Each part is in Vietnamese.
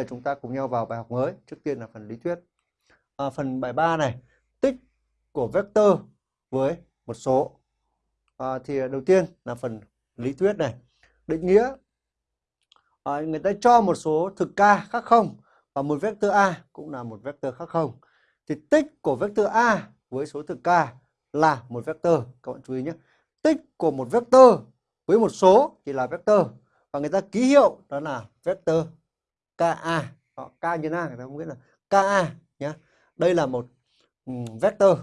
là chúng ta cùng nhau vào bài học mới. Trước tiên là phần lý thuyết. À, phần bài 3 này, tích của vector với một số. À, thì đầu tiên là phần lý thuyết này. Định nghĩa. À, người ta cho một số thực k khác không và một vector a cũng là một vector khác không. Thì tích của vector a với số thực k là một vector. Các bạn chú ý nhé. Tích của một vector với một số thì là vector và người ta ký hiệu đó là vector KA họ K nhân A người ta không biết là KA nhé đây là một um, vector.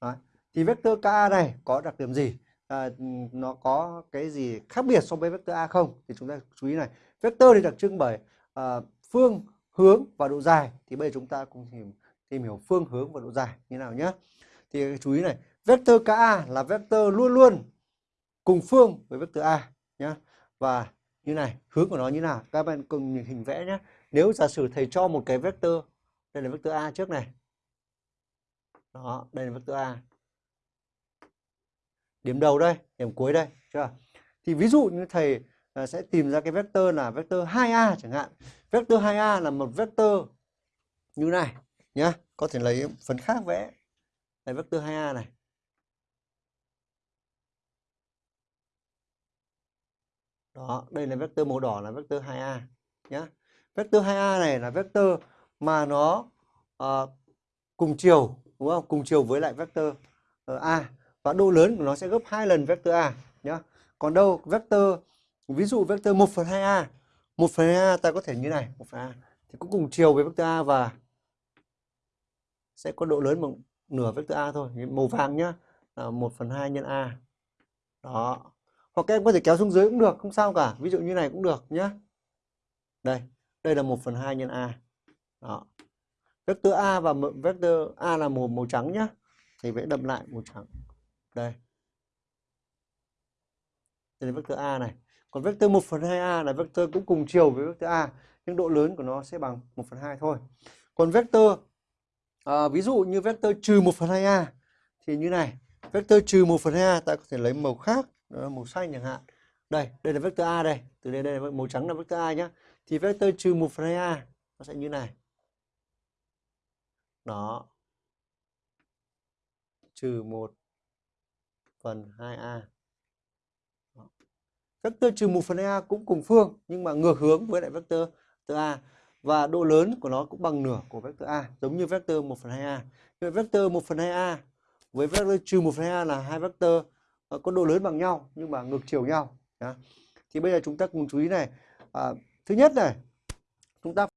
Đấy. thì vector KA này có đặc điểm gì? À, ừ, nó có cái gì khác biệt so với vector A không? Thì chúng ta chú ý này. Vector thì đặc trưng bởi à, phương hướng và độ dài. Thì bây giờ chúng ta cùng tìm tìm hiểu phương hướng và độ dài như nào nhé thì chú ý này vector KA là vector luôn luôn cùng phương với vector A nhé và như này, hướng của nó như nào? Các bạn cùng nhìn hình vẽ nhé. Nếu giả sử thầy cho một cái vector, đây là vector A trước này. Đó, đây là vector A. Điểm đầu đây, điểm cuối đây, chưa? Thì ví dụ như thầy à, sẽ tìm ra cái vector là vector 2A chẳng hạn. Vector 2A là một vector như này nhá. Có thể lấy phần khác vẽ. Đây, vector 2A này. Đó, đây là vector màu đỏ là vector 2A nhá. Vector 2A này là vector mà nó uh, cùng chiều đúng không? Cùng chiều với lại vector uh, A. Và độ lớn của nó sẽ gấp hai lần vector A nhá. Còn đâu vector ví dụ vector 1 phần 2A 1 phần 2A ta có thể như này 1 phần A thì cũng cùng chiều với vector A và sẽ có độ lớn bằng nửa vector A thôi màu vàng nhá. Là 1 phần 2 nhân A. Đó hoặc các em có thể kéo xuống dưới cũng được không sao cả. Ví dụ như này cũng được nhé đây đây là 1 phần 2 nhân a. Đó. Vector a và vector a là màu màu trắng nhé thì vẽ đậm lại màu trắng. Đây. Đây là vector a này. Còn vector 1 phần 2a là vector cũng cùng chiều với vector a nhưng độ lớn của nó sẽ bằng 1 phần 2 thôi. Còn vector à, ví dụ như vector trừ 1 phần 2a thì như này. Vector trừ 1 phần 2a ta có thể lấy màu khác. Ờ, màu xanh chẳng hạn. Đây đây là vector a đây. Từ đây đây là màu trắng là vector a nhá. Thì vector trừ một phần hai a nó sẽ như này. Đó. Trừ một phần hai a. Vector trừ một phần hai a cũng cùng phương, nhưng mà ngược hướng với lại vector vector a. Và độ lớn của nó cũng bằng nửa của vector a, giống như vector 1 phần 2a. Vậy vector 1 phần 2a với vector trừ 1 phần 2a là hai vector Ờ, có độ lớn bằng nhau nhưng mà ngược chiều nhau. Thì bây giờ chúng ta cùng chú ý này. À, thứ nhất này chúng ta